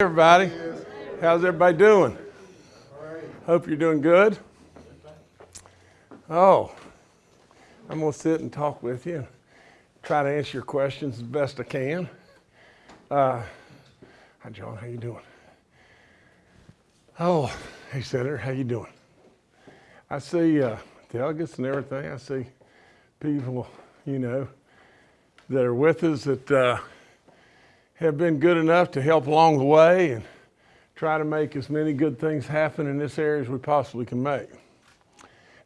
Everybody, how's everybody doing? Hope you're doing good. Oh, I'm gonna sit and talk with you, try to answer your questions as best I can. Uh, hi, John. How you doing? Oh, hey, Senator. How you doing? I see uh, delegates and everything. I see people, you know, that are with us that. Uh, have been good enough to help along the way and try to make as many good things happen in this area as we possibly can make.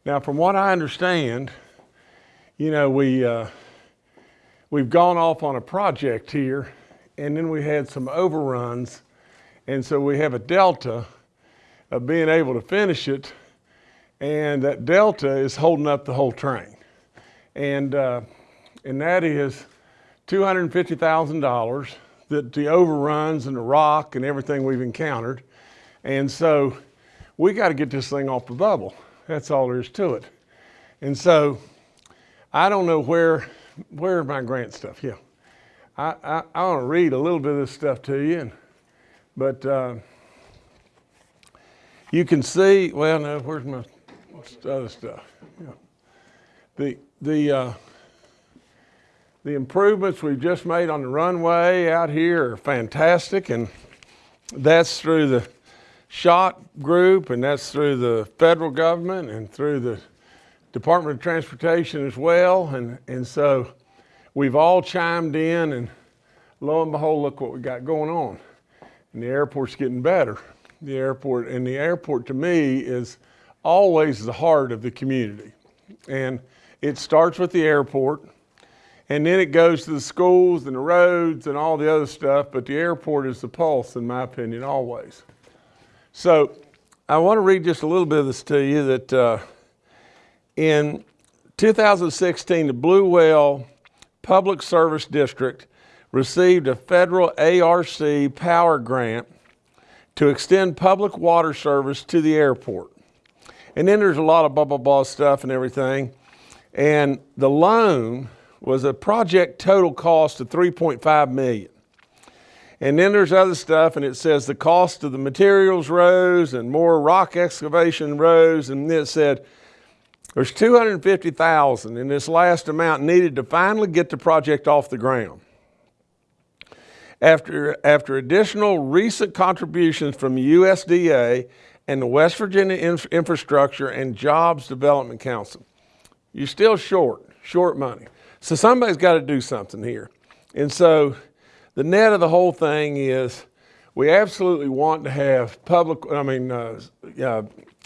Now, from what I understand, you know, we, uh, we've gone off on a project here and then we had some overruns. And so we have a delta of being able to finish it. And that delta is holding up the whole train. And, uh, and that is $250,000 the, the overruns and the rock and everything we've encountered. And so we got to get this thing off the bubble. That's all there is to it. And so I don't know where, where my grant stuff? Yeah. I, I, I want to read a little bit of this stuff to you, and, but uh, you can see, well, no, where's my other stuff? Yeah. The, the, uh, the improvements we've just made on the runway out here are fantastic, and that's through the SHOT group, and that's through the federal government and through the Department of Transportation as well. And, and so we've all chimed in, and lo and behold, look what we got going on. And the airport's getting better. The airport, and the airport to me is always the heart of the community. And it starts with the airport and then it goes to the schools and the roads and all the other stuff, but the airport is the pulse, in my opinion, always. So I want to read just a little bit of this to you that uh, in 2016, the Bluewell Public Service District received a federal ARC power grant to extend public water service to the airport. And then there's a lot of blah, blah, blah stuff and everything. And the loan was a project total cost of 3.5 million. And then there's other stuff, and it says the cost of the materials rose and more rock excavation rose, and it said there's 250,000 in this last amount needed to finally get the project off the ground. After, after additional recent contributions from USDA and the West Virginia Infrastructure and Jobs Development Council, you're still short, short money. So somebody's got to do something here. And so the net of the whole thing is we absolutely want to have public, I mean, uh, uh,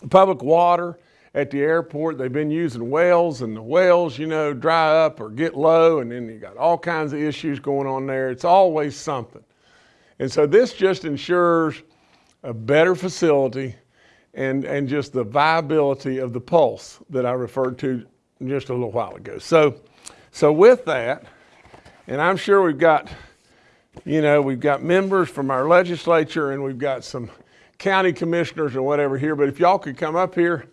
public water at the airport. They've been using wells and the wells, you know, dry up or get low and then you got all kinds of issues going on there. It's always something. And so this just ensures a better facility and, and just the viability of the pulse that I referred to just a little while ago. So so with that, and I'm sure we've got, you know, we've got members from our legislature and we've got some county commissioners or whatever here, but if y'all could come up here,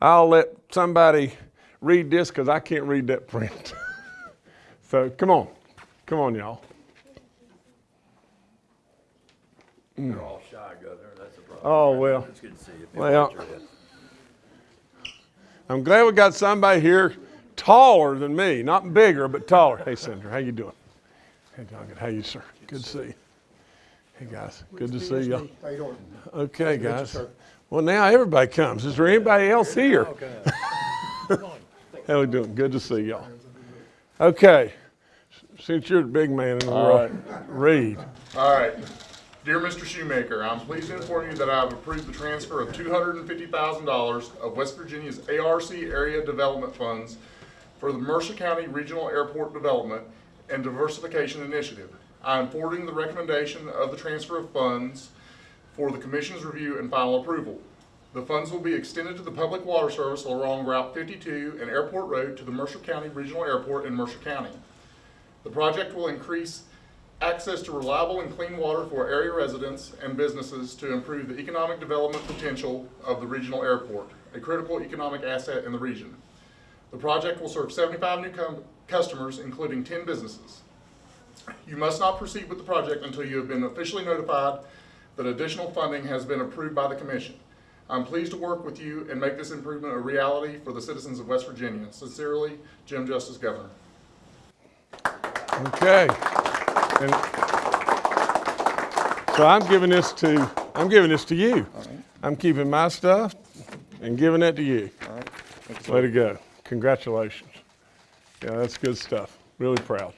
I'll let somebody read this because I can't read that print. so come on, come on y'all. They're all shy, Governor, that's the problem. Oh, well. It's good to see you. Well, I'm glad we got somebody here taller than me, not bigger, but taller. Hey, Senator, how you doing? Hey, John, how you, sir? Good to see you. Hey, guys, good to see y'all. How you doing? Okay, guys. Well, now everybody comes. Is there anybody else here? How we doing? Good to see y'all. Okay, since you're the big man in the world, read. All right. Dear Mr. Shoemaker, I'm pleased to inform you that I have approved the transfer of $250,000 of West Virginia's ARC area development funds for the Mercer County Regional Airport Development and Diversification Initiative. I am forwarding the recommendation of the transfer of funds for the Commission's review and final approval. The funds will be extended to the public water service along Route 52 and Airport Road to the Mercer County Regional Airport in Mercer County. The project will increase access to reliable and clean water for area residents and businesses to improve the economic development potential of the regional airport, a critical economic asset in the region. The project will serve 75 new customers, including 10 businesses. You must not proceed with the project until you have been officially notified that additional funding has been approved by the commission. I'm pleased to work with you and make this improvement a reality for the citizens of West Virginia. Sincerely, Jim Justice, Governor. Okay. And so I'm giving this to, I'm giving this to you. I'm keeping my stuff and giving it to you. All right. Thank you, sir. Way to go. Congratulations. Yeah, that's good stuff. Really proud.